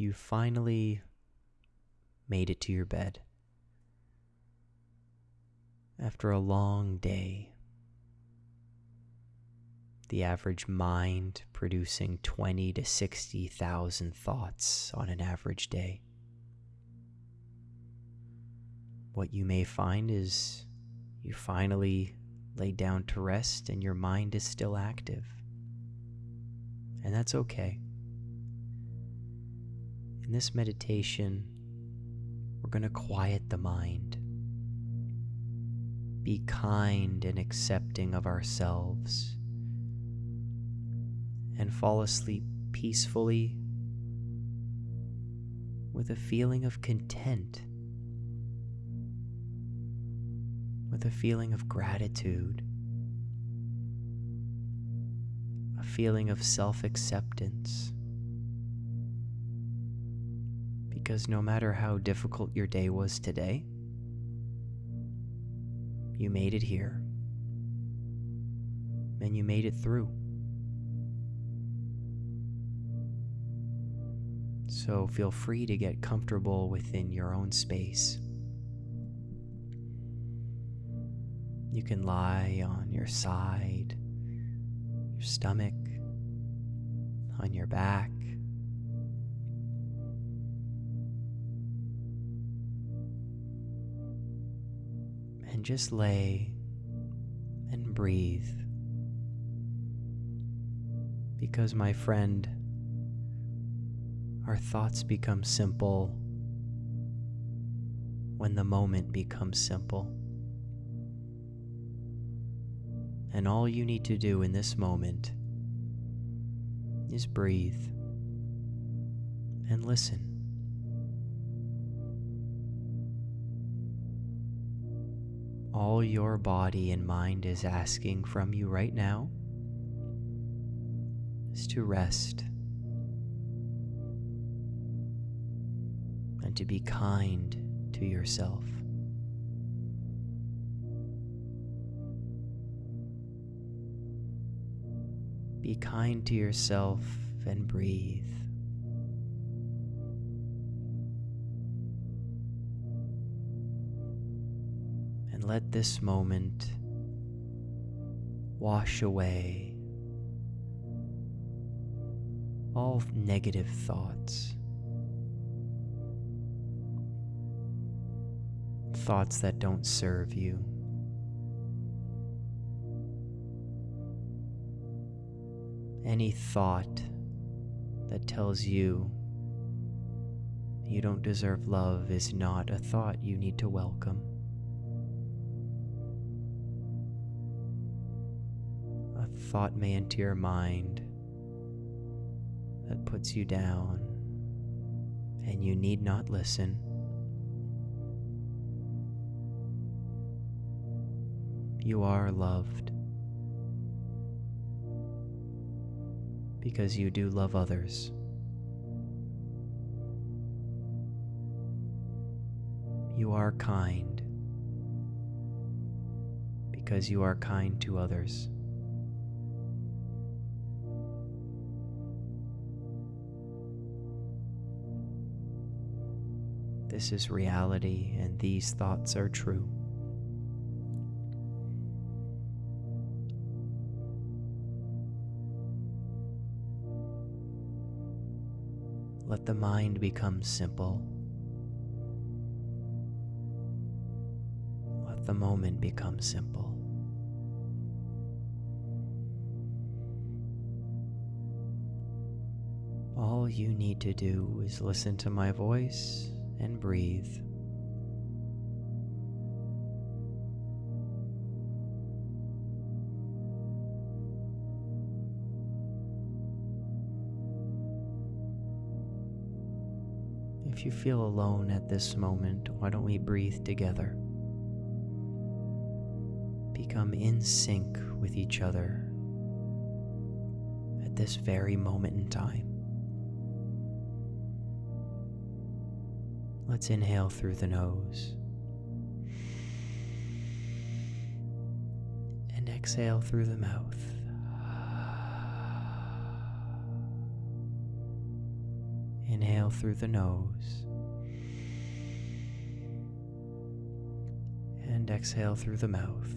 you finally made it to your bed. After a long day, the average mind producing 20 to 60,000 thoughts on an average day. What you may find is you finally lay down to rest and your mind is still active. And that's okay. In this meditation, we're going to quiet the mind. Be kind and accepting of ourselves. And fall asleep peacefully with a feeling of content, with a feeling of gratitude, a feeling of self acceptance. Because no matter how difficult your day was today, you made it here. And you made it through. So feel free to get comfortable within your own space. You can lie on your side, your stomach, on your back. And just lay and breathe. Because, my friend, our thoughts become simple when the moment becomes simple. And all you need to do in this moment is breathe and listen. All your body and mind is asking from you right now is to rest and to be kind to yourself. Be kind to yourself and breathe. Let this moment wash away all negative thoughts, thoughts that don't serve you. Any thought that tells you you don't deserve love is not a thought you need to welcome. Thought may enter your mind that puts you down, and you need not listen. You are loved because you do love others. You are kind because you are kind to others. This is reality, and these thoughts are true. Let the mind become simple. Let the moment become simple. All you need to do is listen to my voice and breathe. If you feel alone at this moment, why don't we breathe together? Become in sync with each other at this very moment in time. Let's inhale through the nose and exhale through the mouth. Inhale through the nose. And exhale through the mouth.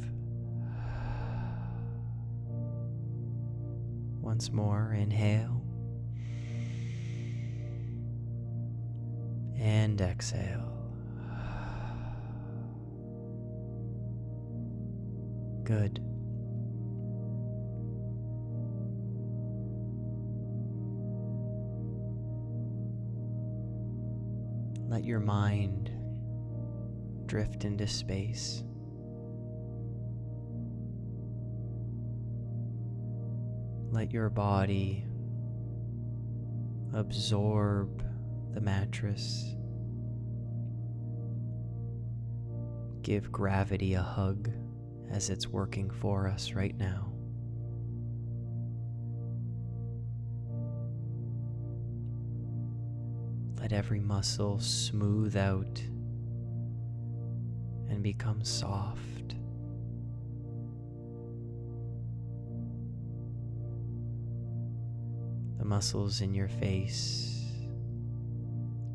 Once more, inhale. And exhale. Good. Let your mind drift into space. Let your body absorb the mattress. Give gravity a hug as it's working for us right now. Let every muscle smooth out and become soft. The muscles in your face,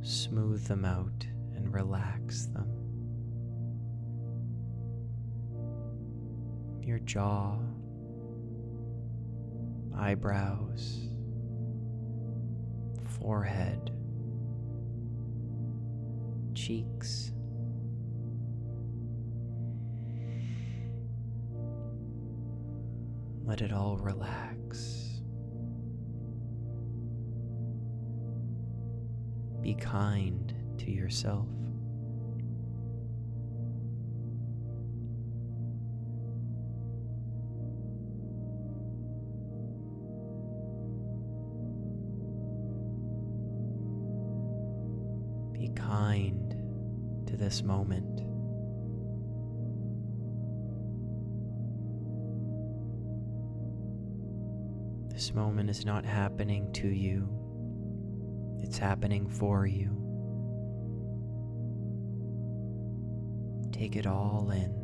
smooth them out and relax them. Your jaw, eyebrows, forehead, cheeks. Let it all relax. Be kind to yourself. Be kind to this moment. This moment is not happening to you, it's happening for you. Take it all in.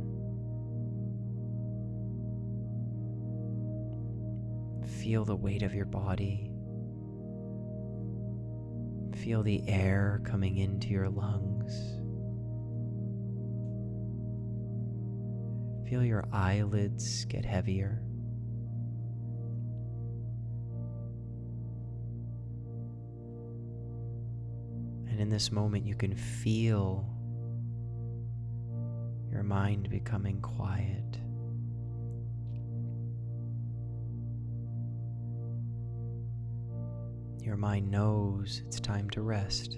Feel the weight of your body. Feel the air coming into your lungs. Feel your eyelids get heavier. And in this moment, you can feel your mind becoming quiet. Your mind knows it's time to rest.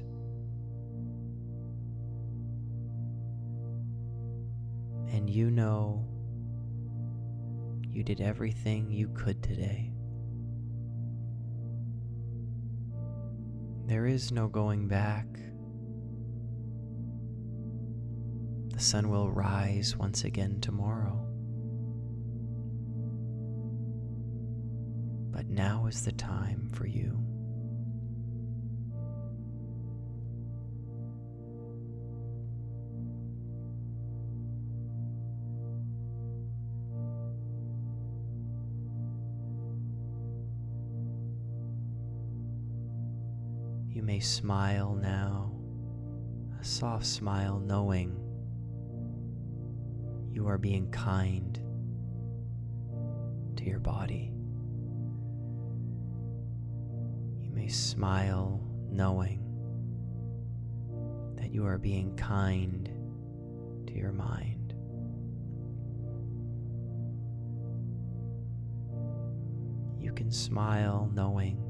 And you know you did everything you could today. There is no going back. The sun will rise once again tomorrow. But now is the time for you. You may smile now, a soft smile knowing you are being kind to your body. You may smile knowing that you are being kind to your mind. You can smile knowing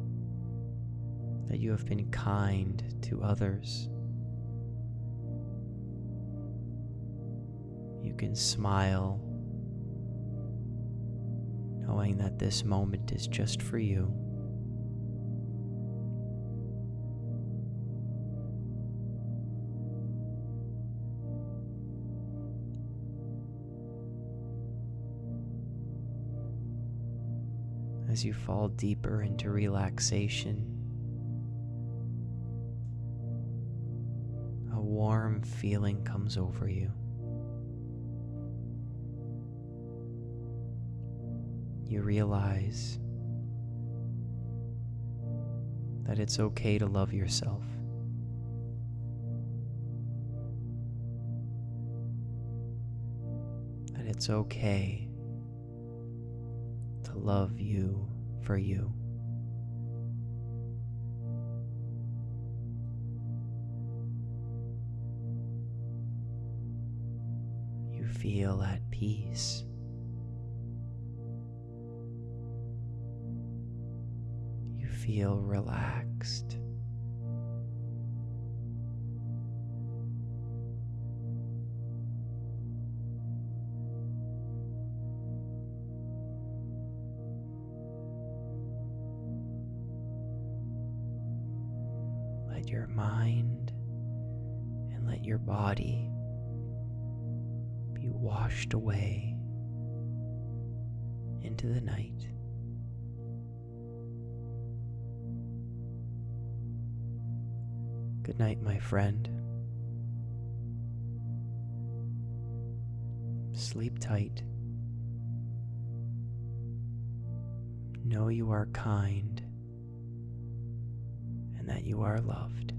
that you have been kind to others. You can smile knowing that this moment is just for you. As you fall deeper into relaxation, feeling comes over you. You realize that it's okay to love yourself. That it's okay to love you for you. Feel at peace. You feel relaxed. Let your mind and let your body washed away into the night. Good night, my friend. Sleep tight. Know you are kind and that you are loved.